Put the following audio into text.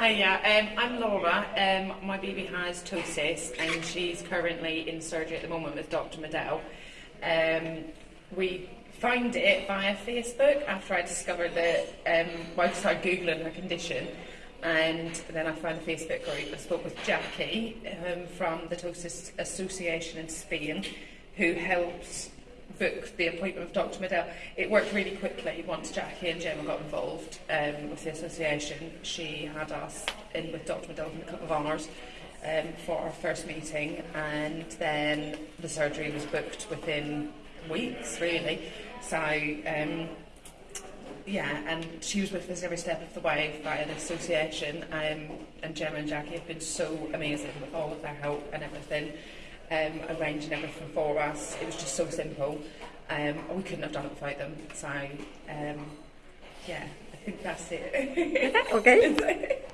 Hiya, um, I'm Laura. Um, my baby has ptosis and she's currently in surgery at the moment with Dr. Medell. Um, we found it via Facebook after I discovered that, um, well, I started Googling her condition and then I found the Facebook group. I spoke with Jackie um, from the Ptosis Association in Spain who helps book the appointment of Dr Medell, it worked really quickly once Jackie and Gemma got involved um, with the association. She had us in with Dr Medell in a couple of hours um, for our first meeting and then the surgery was booked within weeks really. So um, yeah, and she was with us every step of the way via the association um, and Gemma and Jackie have been so amazing with all of their help and everything um, arranging everything for us. It was just so simple. Um, and we couldn't have done it without them. So, um, yeah, I think that's it. okay.